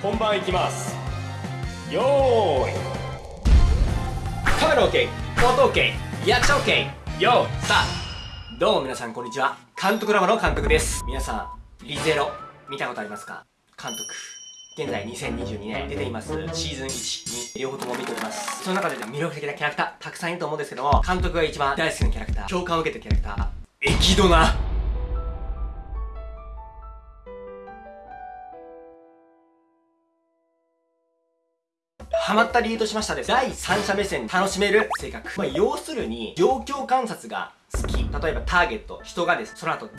本番いきます。よーい。カメラ OK 音 OK リアクション OK よーさあどうも皆さんこんにちは。監督ラマの監督です。皆さんリゼロ見たことありますか？監督現在2022年出ています。シーズン1、2両方とも見ております。その中で魅力的なキャラクターたくさんいると思うんですけども監督が一番大好きなキャラクター共感を受けたキャラクターエキドナ。ハマった理由としましたです第三者目線で楽しめる性格、まあ、要するに状況観察が好き。例えばターゲット人がです。その後ど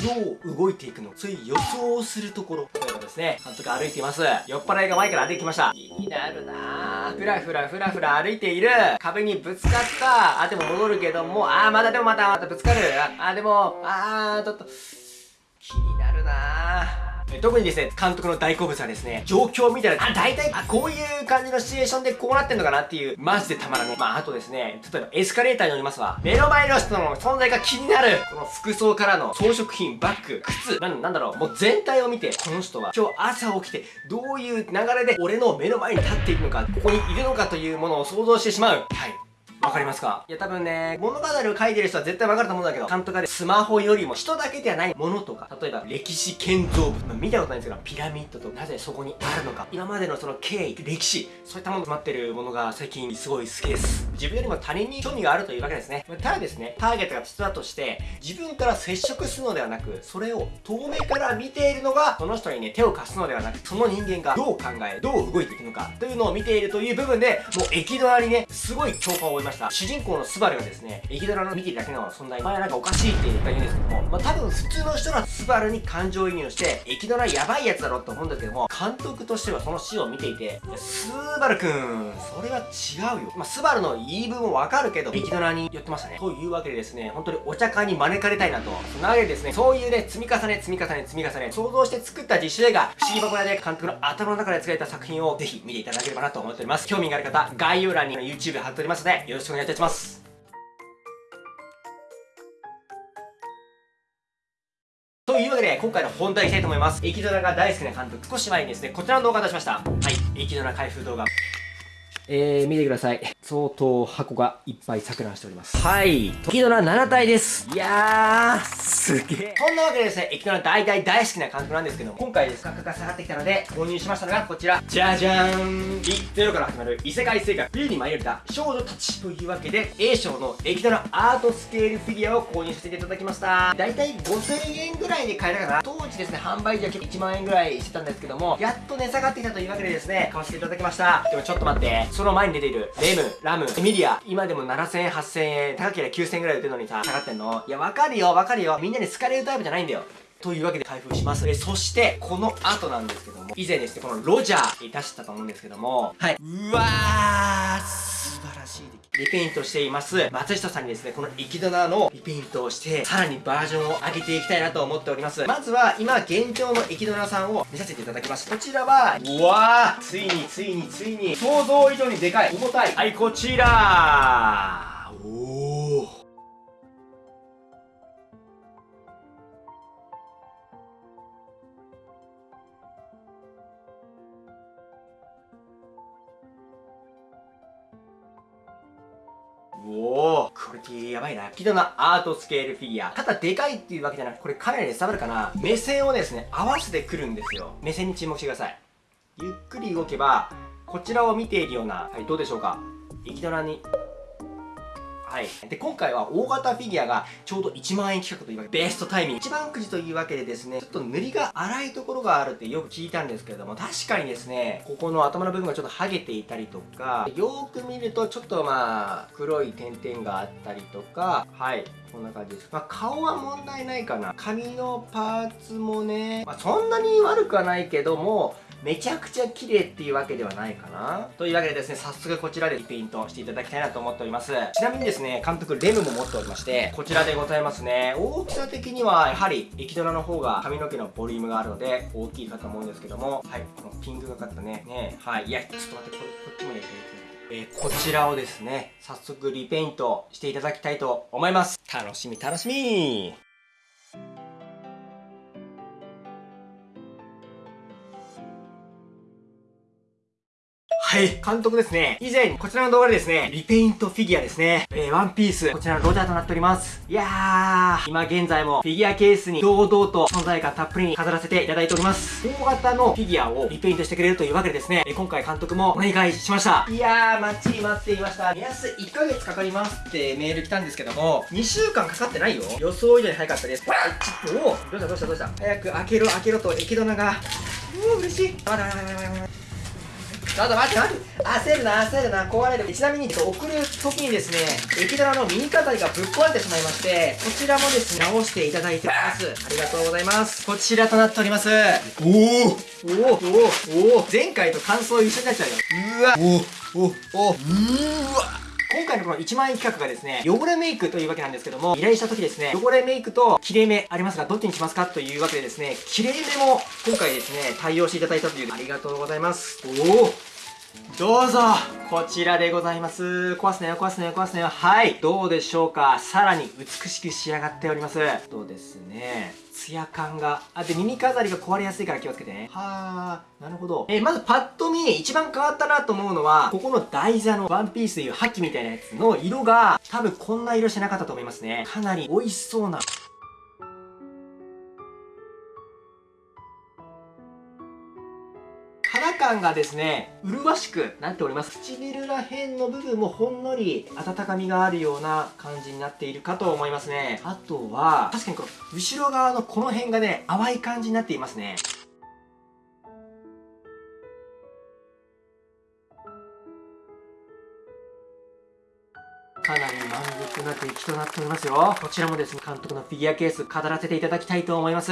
う動いていくのそういう予想をするところ。例えばですね監督歩いています。酔っ払いが前から歩いてきました。気になるな。ふらふらふらふら歩いている。壁にぶつかった。あでも戻るけども。あーまだでもまたまたぶつかる。あでもあーちょっと。気になるな特にですね、監督の大好物はですね、状況を見たら、あ、大体、あ、こういう感じのシチュエーションでこうなってんのかなっていう、マジでたまらね。まあ、あとですね、例えばエスカレーターに乗りますわ。目の前の人の存在が気になるこの服装からの装飾品、バッグ、靴、なん、なんだろう、もう全体を見て、この人は今日朝起きて、どういう流れで俺の目の前に立っているのか、ここにいるのかというものを想像してしまう。はい。わかりますか？いや多分ね、物語を書いてる人は絶対わかると思うんだけど、監督がスマホよりも人だけではないものとか、例えば歴史建造物、まあ、見たことないんですけど、ピラミッドとなぜそこにあるのか、今までのその経緯、歴史、そういったもの詰まってるものが最近すごい好きです。自分よりも他人に興味があるというわけですね。ただですね、ターゲットが人だとして、自分から接触するのではなく、それを遠目から見ているのが、その人にね、手を貸すのではなく、その人間がどう考え、どう動いていくのか、というのを見ているという部分で、もう駅ドアにね、すごい共感を覚えました。主人公のスバルがですね、駅ドラの見てるだけの存在、前なんかおかしいって言ったら言うんですけども、まあ多分普通の人はスバルに感情移入して、駅ドラやばいやつだろって思うんですけども、監督としてはその死を見ていて、スバルくん、それは違うよ。まあスバルの言い分もわかるけど、駅ドラに言ってましたね。というわけでですね、本当にお茶会に招かれたいなと。そんなわけでですね、そういうね、積み重ね、積み重ね、積み重ね、想像して作った自主映画、不思議箱屋で監督の頭の中で作られた作品をぜひ見ていただければなと思っております。興味がある方、概要欄に YouTube 貼っておりますので、よろしくお願いいたします。というわけで、今回の本題いきたいと思います。駅ドラが大好きな監督、少し前にですね、こちらの動画を出しました。はい、駅ドラ開封動画。えー、見てください。相当箱がいっぱい錯乱しております。はい。時ドラ7体です。いやー、すげえ。そんなわけでですね、駅ドラ大体大好きな監督なんですけども、今回です価格が下がってきたので、購入しましたのがこちら。じゃじゃーん。ビゼロから始まる異世界生活、冬に舞い降りた少女たち。というわけで、A 賞の駅ドラアートスケールフィギュアを購入させていただきました。大体5000円ぐらいで買えたかな。ですね、販売時は1万円ぐらいしてたんですけども、やっと値下がってきたというわけでですね、買わせていただきました。でもちょっと待って、その前に出ている、レム、ラム、エミリア、今でも7000円、8000円、高ければ9000円ぐらい売ってるのにさ、下がってんの？いや、わかるよ、わかるよ。みんなに好かれるタイプじゃないんだよ。というわけで開封します。え、そして、この後なんですけども、以前ですね、このロジャー出したと思うんですけども、はい。うわー、しいリペイントしています、松下さんにですね、この生き棚のリペイントをして、さらにバージョンを上げていきたいなと思っております。まずは、今、現状の生き棚さんを見させていただきます。こちらは、うわー、ついについについに、想像以上にでかい、重たい。はい、こちらおおクオリティやばいな。キドのアートスケールフィギュア。ただでかいっていうわけじゃなく、これかなり伝わるかな目線をですね、合わせてくるんですよ。目線に注目してください。ゆっくり動けば、こちらを見ているような、はい、どうでしょうか。生きドラにはい。で、今回は大型フィギュアがちょうど1万円企画というわけで、ベストタイミング。一番くじというわけでですね、ちょっと塗りが粗いところがあるってよく聞いたんですけれども、確かにですね、ここの頭の部分がちょっと剥げていたりとか、よーく見るとちょっとまあ、黒い点々があったりとか、はい。こんな感じです。まあ、顔は問題ないかな。髪のパーツもね、まあ、そんなに悪くはないけども、めちゃくちゃ綺麗っていうわけではないかなというわけでですね、早速こちらでリペイントしていただきたいなと思っております。ちなみにですね、監督レムも持っておりまして、こちらでございますね。大きさ的には、やはり、液ドラの方が髪の毛のボリュームがあるので、大きいかと思うんですけども、はい、このピンクがかったね、ね、はい、いや、ちょっと待って、これこっちもやりたい？えー、こちらをですね、早速リペイントしていただきたいと思います。楽しみ楽しみはい、監督ですね。以前、こちらの動画でですね、リペイントフィギュアですね。えー、ワンピース、こちらのロジャーとなっております。いやー、今現在もフィギュアケースに堂々と存在感たっぷりに飾らせていただいております。大型のフィギュアをリペイントしてくれるというわけでですね、えー、今回監督もお願いしました。いやー、待ち待っていました。目安1ヶ月かかりますってメール来たんですけども、2週間かかってないよ。予想以上に早かったです。ちょっと、おどうしたどうしたどうした早く開けろ開けろと液玉が。うお、嬉しい。あらららららら。ちょっと待って待って。焦るな焦るな。壊れる。ちなみに送る時にですね液玉の耳飾りがぶっ壊れてしまいましてこちらもですね直していただいてます。ありがとうございます。こちらとなっております。おおおおおお前回と感想一緒になっちゃうよ。うわ。おおおうわ。今回のこの1万円企画がですね、汚れメイクというわけなんですけども、依頼した時ですね、汚れメイクと切れ目ありますが、どっちにしますかというわけでですね、切れ目も今回ですね、対応していただいたという、ありがとうございます。おおどうぞこちらでございます。壊すなよ、壊すなよ、壊すなよ。はい。どうでしょうかさらに美しく仕上がっております。とですね。ツヤ感が。あ、で、耳飾りが壊れやすいから気をつけてね。はー、なるほど。えー、まずパッと見、一番変わったなと思うのは、ここの台座のワンピースという覇気みたいなやつの色が、多分こんな色してなかったと思いますね。かなり美味しそうな感がですね、麗しくなっております。唇ら辺の部分もほんのり温かみがあるような感じになっているかと思いますね。あとは、確かにこの後ろ側のこの辺がね、淡い感じになっていますね。かなり満足な出来となっておりますよ。こちらもですね、監督のフィギュアケース飾らせていただきたいと思います。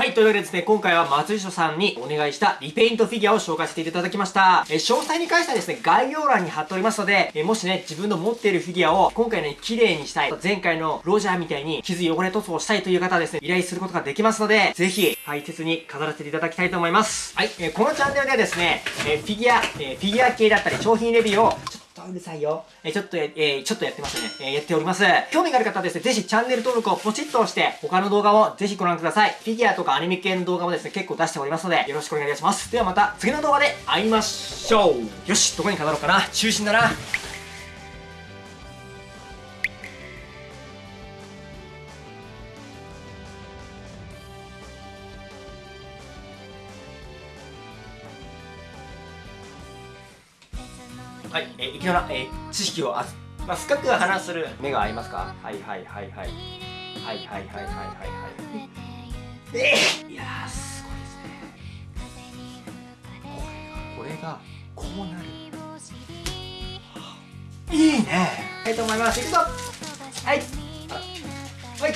はい、というわけでですね、今回は松下さんにお願いしたリペイントフィギュアを紹介させていただきました。え詳細に関してはですね、概要欄に貼っておりますので、えもしね、自分の持っているフィギュアを今回ね、綺麗にしたい、前回のロジャーみたいに傷汚れ塗装したいという方はですね、依頼することができますので、ぜひ、大切に飾らせていただきたいと思います。はい、えこのチャンネルではですね、えフィギュア、えフィギュア系だったり商品レビューをとうるさいよ。えー、ちょっとえー、ちょっとやってますね。えー、やっております。興味がある方はですね、ぜひチャンネル登録をポチッと押して、他の動画をぜひご覧ください。フィギュアとかアニメ系の動画もですね、結構出しておりますので、よろしくお願いいたします。ではまた次の動画で会いましょう。よし、どこに飾ろうかな。中心だな。はい、えー、いきなり、えー、知識をあまあ、深く話する目が合いますか？はいはいはいはい。はいはいはいはいはいはい。えー、いやすごいですね。これがこうなる。いいね。はいと思います。いくぞ。はい。はい